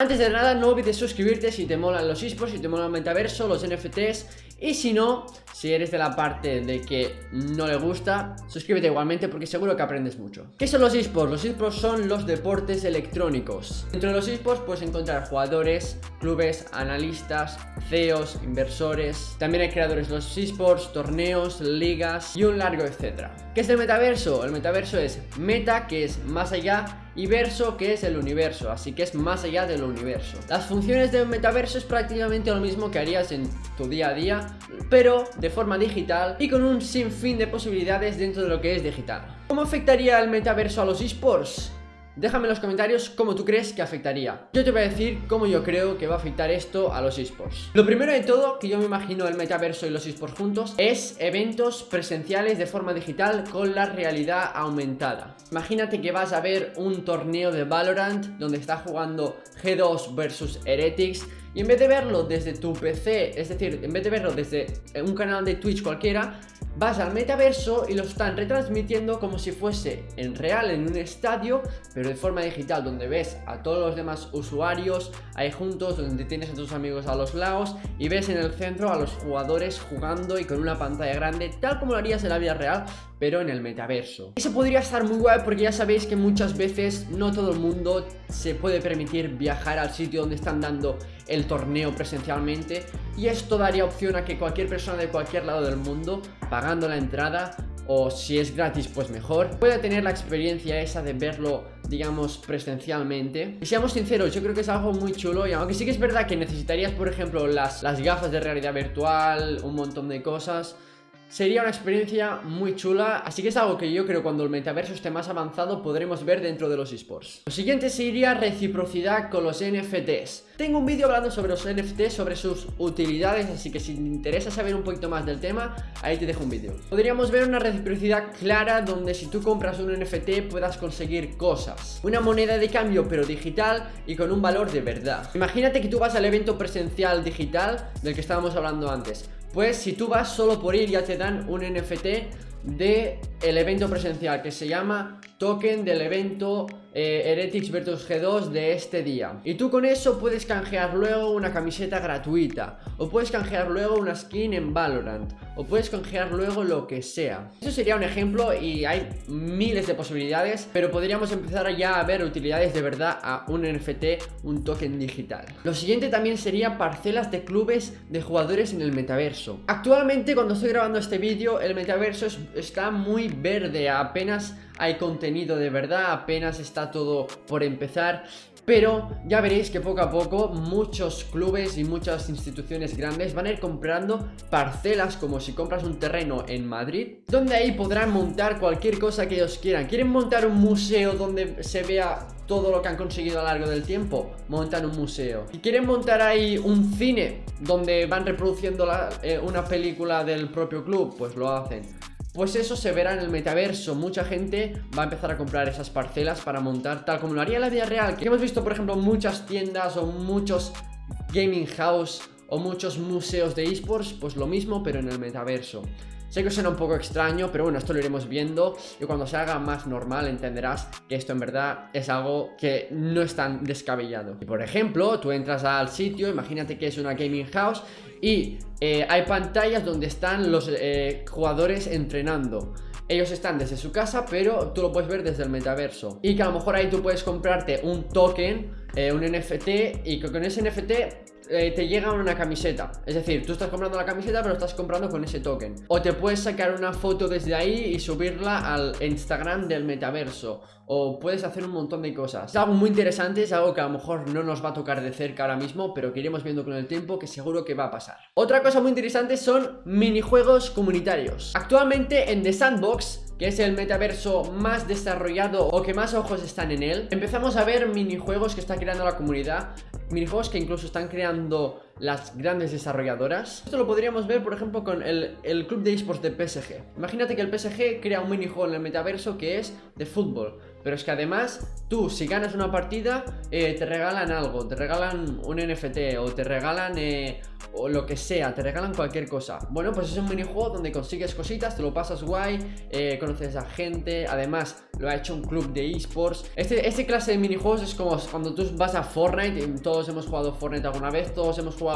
Antes de nada, no olvides suscribirte si te molan los esports, si te molan el metaverso, los NFTs y si no, si eres de la parte de que no le gusta, suscríbete igualmente porque seguro que aprendes mucho. ¿Qué son los esports? Los esports son los deportes electrónicos. Dentro de los esports puedes encontrar jugadores, clubes, analistas, CEOs, inversores. También hay creadores de los esports, torneos, ligas y un largo etcétera. ¿Qué es el metaverso? El metaverso es meta, que es más allá y verso que es el universo, así que es más allá del universo. Las funciones de un metaverso es prácticamente lo mismo que harías en tu día a día, pero de forma digital y con un sinfín de posibilidades dentro de lo que es digital. ¿Cómo afectaría el metaverso a los esports? Déjame en los comentarios cómo tú crees que afectaría. Yo te voy a decir cómo yo creo que va a afectar esto a los esports. Lo primero de todo, que yo me imagino el metaverso y los esports juntos Es eventos presenciales de forma digital con la realidad aumentada. Imagínate que vas a ver un torneo de Valorant Donde está jugando G2 versus Heretics y en vez de verlo desde tu PC, es decir, en vez de verlo desde un canal de Twitch cualquiera vas al metaverso y lo están retransmitiendo como si fuese en real en un estadio, pero de forma digital, donde ves a todos los demás usuarios ahí juntos, donde tienes a tus amigos a los lados y ves en el centro a los jugadores jugando y con una pantalla grande, tal como lo harías en la vida real, pero en el metaverso. Eso podría estar muy guay porque ya sabéis que muchas veces no todo el mundo se puede permitir viajar al sitio donde están dando el torneo presencialmente y esto daría opción a que cualquier persona de cualquier lado del mundo pagando la entrada o si es gratis pues mejor pueda tener la experiencia esa de verlo digamos presencialmente. Y seamos sinceros yo creo que es algo muy chulo y aunque sí que es verdad que necesitarías por ejemplo las, las gafas de realidad virtual un montón de cosas Sería una experiencia muy chula, así que es algo que yo creo cuando el metaverso esté más avanzado podremos ver dentro de los esports. Lo siguiente sería reciprocidad con los NFTs. Tengo un vídeo hablando sobre los NFTs, sobre sus utilidades, así que si te interesa saber un poquito más del tema, ahí te dejo un vídeo. Podríamos ver una reciprocidad clara donde si tú compras un NFT puedas conseguir cosas. Una moneda de cambio pero digital y con un valor de verdad. Imagínate que tú vas al evento presencial digital del que estábamos hablando antes pues si tú vas solo por ir ya te dan un NFT de el evento presencial que se llama token del evento eh, Heretics vs G2 de este día. Y tú con eso puedes canjear luego una camiseta gratuita O puedes canjear luego una skin en Valorant O puedes canjear luego lo que sea. Eso sería un ejemplo y hay miles de posibilidades Pero podríamos empezar ya a ver utilidades de verdad a un NFT, un token digital. Lo siguiente también sería parcelas de clubes de jugadores en el metaverso. Actualmente cuando estoy grabando este vídeo el metaverso está muy verde Apenas hay contenido de verdad, apenas está todo por empezar pero ya veréis que poco a poco muchos clubes y muchas instituciones grandes van a ir comprando parcelas como si compras un terreno en Madrid Donde ahí podrán montar cualquier cosa que ellos quieran ¿Quieren montar un museo donde se vea todo lo que han conseguido a lo largo del tiempo? Montan un museo ¿Y quieren montar ahí un cine donde van reproduciendo eh, una película del propio club? Pues lo hacen pues eso se verá en el metaverso. Mucha gente va a empezar a comprar esas parcelas para montar tal como lo haría en la vida real Que hemos visto por ejemplo muchas tiendas o muchos gaming house o muchos museos de esports Pues lo mismo pero en el metaverso Sé que suena un poco extraño, pero bueno, esto lo iremos viendo y cuando se haga más normal entenderás que esto en verdad es algo que no es tan descabellado. Y por ejemplo, tú entras al sitio, imagínate que es una gaming house y eh, hay pantallas donde están los eh, jugadores entrenando. Ellos están desde su casa, pero tú lo puedes ver desde el metaverso. Y que a lo mejor ahí tú puedes comprarte un token, eh, un NFT, y que con ese NFT eh, te llega una camiseta. Es decir, tú estás comprando la camiseta pero estás comprando con ese token. O te puedes sacar una foto desde ahí y subirla al Instagram del metaverso. O puedes hacer un montón de cosas. Es algo muy interesante, es algo que a lo mejor no nos va a tocar de cerca ahora mismo Pero que iremos viendo con el tiempo que seguro que va a pasar. Otra cosa muy interesante son minijuegos comunitarios. Actualmente en The Sandbox que es el metaverso más desarrollado o que más ojos están en él Empezamos a ver minijuegos que está creando la comunidad Minijuegos que incluso están creando las grandes desarrolladoras Esto lo podríamos ver por ejemplo con el, club de esports de PSG Imagínate que el PSG crea un minijuego en el metaverso que es de fútbol Pero es que además, tú si ganas una partida, eh, te regalan algo, te regalan un NFT o te regalan eh, o lo que sea, te regalan cualquier cosa. Bueno, pues es un minijuego donde consigues cositas, te lo pasas guay, eh, conoces a gente, además lo ha hecho un club de esports. Este, este clase de minijuegos es como cuando tú vas a Fortnite, todos hemos jugado Fortnite alguna vez, todos hemos jugado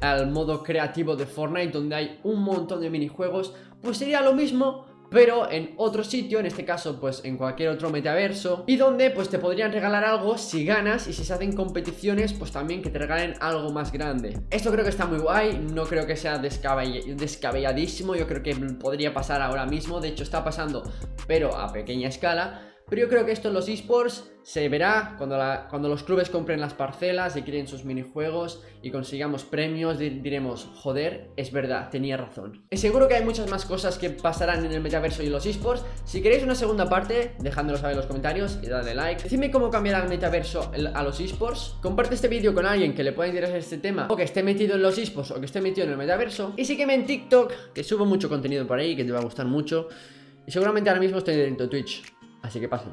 al modo creativo de Fortnite donde hay un montón de minijuegos, pues sería lo mismo pero en otro sitio, en este caso pues en cualquier otro metaverso y donde pues te podrían regalar algo si ganas y si se hacen competiciones pues también que te regalen algo más grande. Esto creo que está muy guay, no creo que sea descabelladísimo, yo creo que podría pasar ahora mismo, de hecho está pasando pero a pequeña escala pero yo creo que esto en los esports se verá cuando, los clubes compren las parcelas y creen sus minijuegos y consigamos premios, diremos, joder, es verdad, tenía razón. Y seguro que hay muchas más cosas que pasarán en el metaverso y en los esports. Si queréis una segunda parte, dejádmelo saber en los comentarios y dadle like. Decidme cómo cambiará el metaverso a los esports. Comparte este vídeo con alguien que le pueda interesar este tema o que esté metido en los esports o que esté metido en el metaverso. Y sígueme en TikTok, que subo mucho contenido por ahí, que te va a gustar mucho. Y seguramente ahora mismo estoy dentro de Twitch. Así que pásate.